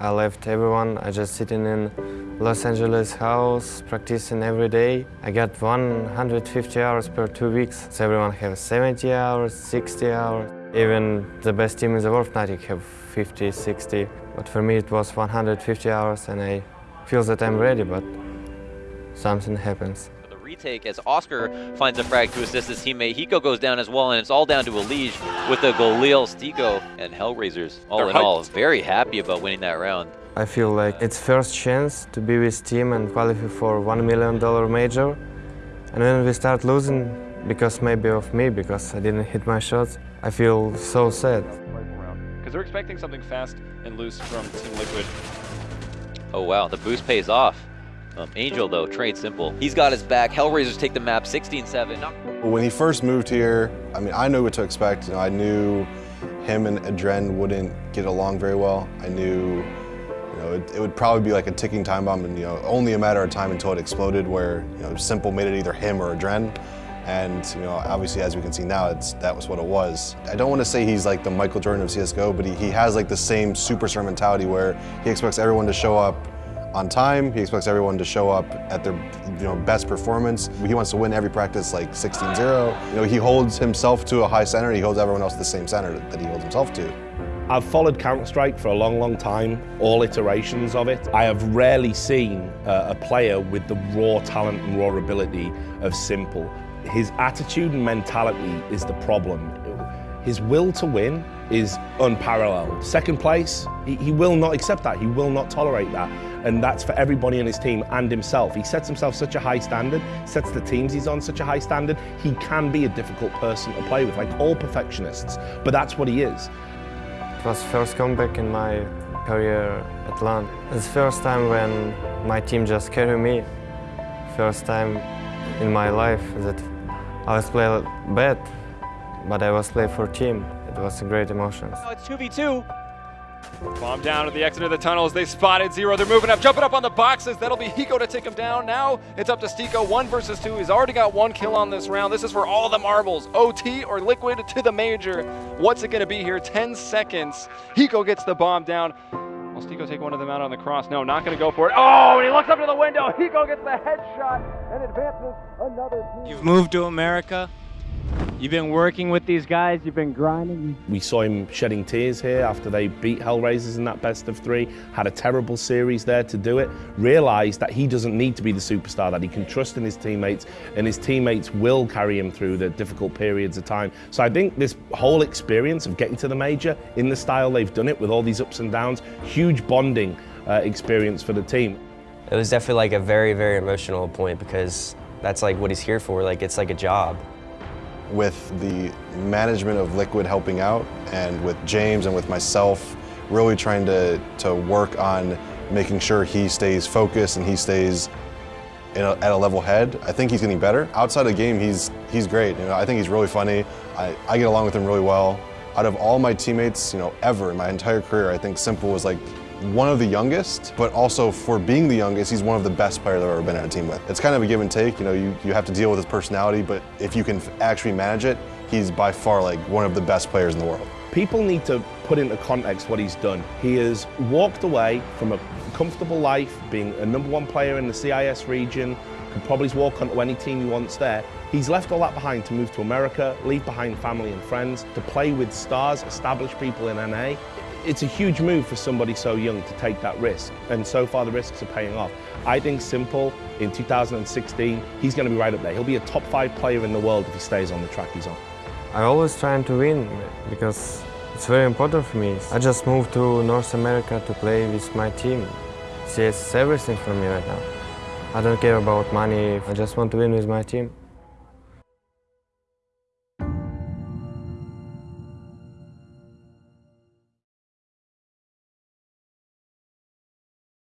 I left everyone. I just sitting in Los Angeles house, practicing every day. I got 150 hours per two weeks. So everyone have 70 hours, 60 hours. Even the best team in the world, Fnatic, have 50, 60. But for me, it was 150 hours, and I feel that I'm ready, but something happens. The retake as oskar finds a frag to assist his teammate. Hiko goes down as well, and it's all down to Elige with the Galil, STYKO, and Hellraisers. All They're in all, very happy about winning that round. I feel like it's first chance to be with team and qualify for one million dollar major. And when we start losing, because maybe of me, because I didn't hit my shots, I feel so sad. Because they're expecting something fast and loose from Team Liquid. Oh wow, the boost pays off. Um, ANGE1 though, trade s1mple. He's got his back. Hellraisers take the map 16-7. When he first moved here, I mean, I knew what to expect. You know, I knew him and Adren wouldn't get along very well. I knew, you know, it, it would probably be like a ticking time bomb, and you know, only a matter of time until it exploded. Where you know, s1mple made it either him or Adren, and you know, obviously, as we can see now, it's that was what it was. I don't want to say he's like the Michael Jordan of CS:GO, but he, he has like the same superstar mentality where he expects everyone to show up on time. He expects everyone to show up at their you know, best performance. He wants to win every practice like 16-0. You know, he holds himself to a high standard. He holds everyone else to the same standard that he holds himself to. I've followed Counter-Strike for a long, long time, all iterations of it. I have rarely seen uh, a player with the raw talent and raw ability of s1mple. His attitude and mentality is the problem. His will to win is unparalleled. Second place, he, he will not accept that. He will not tolerate that. And that's for everybody in his team and himself. He sets himself such a high standard, sets the teams he's on such a high standard. He can be a difficult person to play with, like all perfectionists. But that's what he is. It was first comeback in my career at LAN. It's first time when my team just carried me. First time in my life that I was playing bad, but I was playing for team. It was a great emotions. Now it's 2v2. Bomb down to the exit of the tunnels. They spotted Zero. They're moving up, jumping up on the boxes. That'll be Hiko to take him down. Now it's up to STYKO. One versus two. He's already got one kill on this round. This is for all the marbles. OT or Liquid to the major. What's it going to be here? 10 seconds. Hiko gets the bomb down. Will STYKO take one of them out on the cross? No, not going to go for it. Oh, and he looks up to the window. Hiko gets the headshot and advances another team. You've moved to America. You've been working with these guys. You've been grinding. We saw him shedding tears here after they beat Hellraisers in that best of three, had a terrible series there to do it, realised that he doesn't need to be the superstar, that he can trust in his teammates, and his teammates will carry him through the difficult periods of time. So I think this whole experience of getting to the major in the style they've done it with all these ups and downs, huge bonding uh, experience for the team. It was definitely like a very, very emotional point because that's like what he's here for. Like it's like a job. With the management of Liquid helping out and with James and with myself really trying to, to work on making sure he stays focused and he stays a, at a level head, I think he's getting better. Outside of the game, he's, he's great. You know, I think he's really funny. I, I get along with him really well. Out of all my teammates, you know, ever in my entire career, I think s1mple was like one of the youngest, but also for being the youngest, he's one of the best players I've ever been on a team with. It's kind of a give and take, you know, you, you have to deal with his personality, but if you can actually manage it, he's by far like one of the best players in the world. People need to put into context what he's done. He has walked away from a comfortable life, being a number one player in the CIS region, could probably walk onto any team he wants there. He's left all that behind to move to America, leave behind family and friends, to play with stars, established people in NA. It's a huge move for somebody so young to take that risk, and so far the risks are paying off. I think s1mple, in 2016, he's going to be right up there. He'll be a top five player in the world if he stays on the track he's on. I always trying to win because it's very important for me. I just moved to North America to play with my team. CS is everything for me right now. I don't care about money, I just want to win with my team.